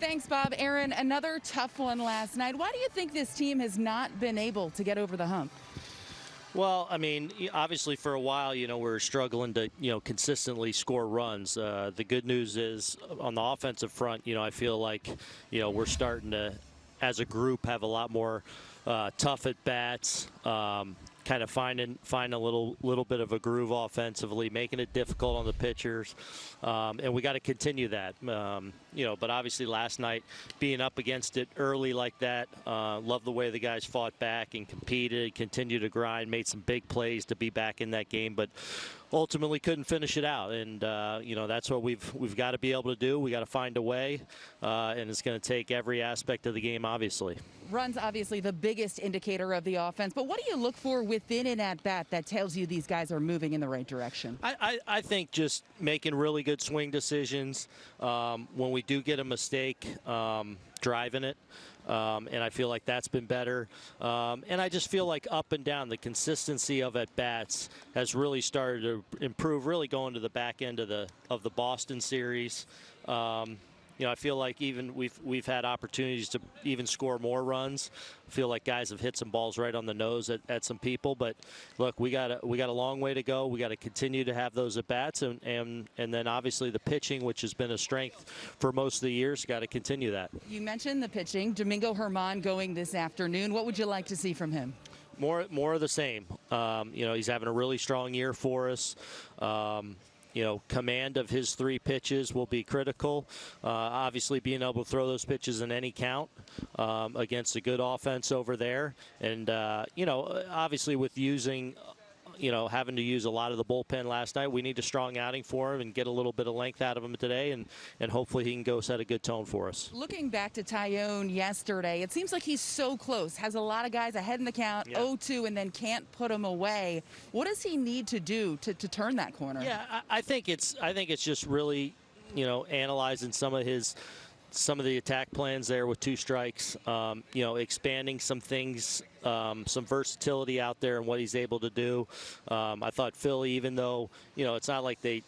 Thanks, Bob. Aaron, another tough one last night. Why do you think this team has not been able to get over the hump? Well, I mean, obviously for a while, you know, we are struggling to, you know, consistently score runs. Uh, the good news is on the offensive front, you know, I feel like, you know, we're starting to, as a group, have a lot more uh, tough at bats. Um, kind of finding find a little little bit of a groove offensively, making it difficult on the pitchers, um, and we got to continue that. Um, you know, but obviously last night being up against it early like that, uh, love the way the guys fought back and competed, continued to grind, made some big plays to be back in that game, but ultimately couldn't finish it out. And uh, you know that's what we've we've got to be able to do. We got to find a way, uh, and it's going to take every aspect of the game, obviously. Runs obviously the biggest indicator of the offense, but what do you look for within an at bat that tells you these guys are moving in the right direction? I, I, I think just making really good swing decisions. Um, when we do get a mistake, um, driving it. Um, and I feel like that's been better. Um, and I just feel like up and down, the consistency of at bats has really started to improve. Really going to the back end of the of the Boston series. Um, you know, I feel like even we've we've had opportunities to even score more runs. I feel like guys have hit some balls right on the nose at, at some people. But look, we got a, we got a long way to go. We got to continue to have those at bats, and and and then obviously the pitching, which has been a strength for most of the years, got to continue that. You mentioned the pitching. Domingo Germán going this afternoon. What would you like to see from him? More, more of the same. Um, you know, he's having a really strong year for us. Um, you know, command of his three pitches will be critical. Uh, obviously, being able to throw those pitches in any count um, against a good offense over there. And, uh, you know, obviously with using you know, having to use a lot of the bullpen last night. We need a strong outing for him and get a little bit of length out of him today, and, and hopefully he can go set a good tone for us. Looking back to Taillon yesterday, it seems like he's so close. Has a lot of guys ahead in the count, yeah. 0-2, and then can't put him away. What does he need to do to, to turn that corner? Yeah, I, I think it's I think it's just really, you know, analyzing some of his – some of the attack plans there with two strikes. Um, you know, expanding some things, um, some versatility out there and what he's able to do. Um, I thought Philly, even though you know it's not like they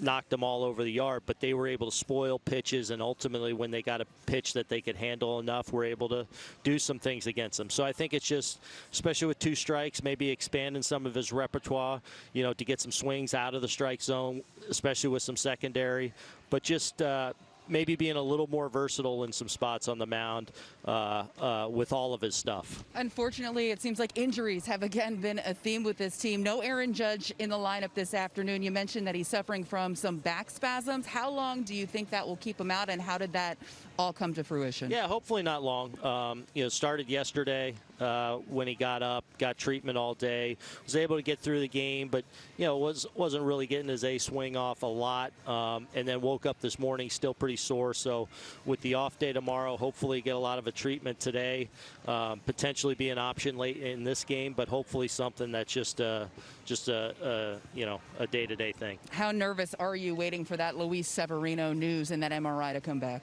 knocked them all over the yard, but they were able to spoil pitches, and ultimately, when they got a pitch that they could handle enough, were able to do some things against them. So I think it's just, especially with two strikes, maybe expanding some of his repertoire, you know, to get some swings out of the strike zone, especially with some secondary. But just uh, maybe being a little more versatile in some spots on the mound uh, uh, with all of his stuff. Unfortunately, it seems like injuries have again been a theme with this team. No Aaron Judge in the lineup this afternoon. You mentioned that he's suffering from some back spasms. How long do you think that will keep him out, and how did that all come to fruition? Yeah, hopefully not long. Um, you know, started yesterday uh, when he got up, got treatment all day, was able to get through the game, but you know was wasn't really getting his A swing off a lot, um, and then woke up this morning still pretty sore. So with the off day tomorrow, hopefully get a lot of a treatment today, um, potentially be an option late in this game, but hopefully something that's just uh, just a, a you know a day-to-day -day thing. How nervous are you waiting for that Luis Severino news and that MRI to come back?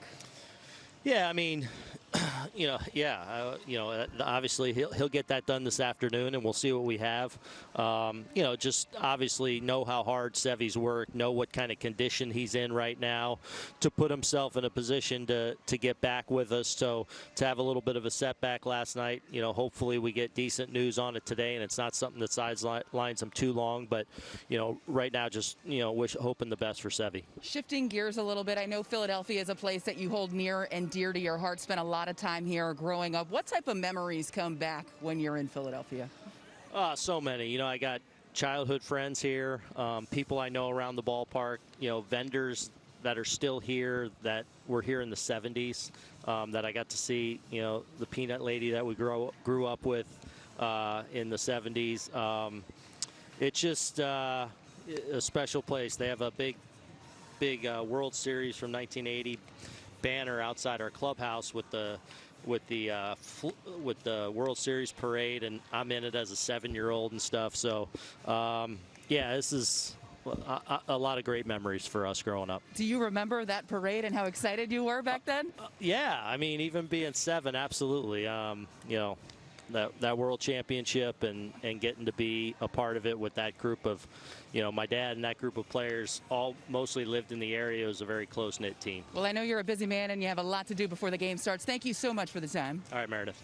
Yeah, I mean, you know, yeah, uh, you know, uh, obviously he'll, he'll get that done this afternoon, and we'll see what we have. Um, you know, just obviously know how hard Sevy's worked, know what kind of condition he's in right now to put himself in a position to, to get back with us. So to have a little bit of a setback last night, you know, hopefully we get decent news on it today, and it's not something that sidelines him too long. But, you know, right now just, you know, wish, hoping the best for Sevy. Shifting gears a little bit, I know Philadelphia is a place that you hold near and dear to your heart, spent a lot of time here growing up. What type of memories come back when you're in Philadelphia? Uh, so many. You know, I got childhood friends here, um, people I know around the ballpark, you know, vendors that are still here that were here in the 70s um, that I got to see, you know, the peanut lady that we grow, grew up with uh, in the 70s. Um, it's just uh, a special place. They have a big, big uh, World Series from 1980 banner outside our clubhouse with the with the uh, with the World Series parade, and I'm in it as a seven-year-old and stuff. So, um, yeah, this is a, a, lot of great memories for us growing up. Do you remember that parade and how excited you were back then? Uh, uh, yeah, I mean, even being seven, absolutely. Um, you know, that that World Championship and and getting to be a part of it with that group of, you know, my dad and that group of players all mostly lived in the area. It was a very close knit team. Well, I know you're a busy man and you have a lot to do before the game starts. Thank you so much for the time. All right, Meredith.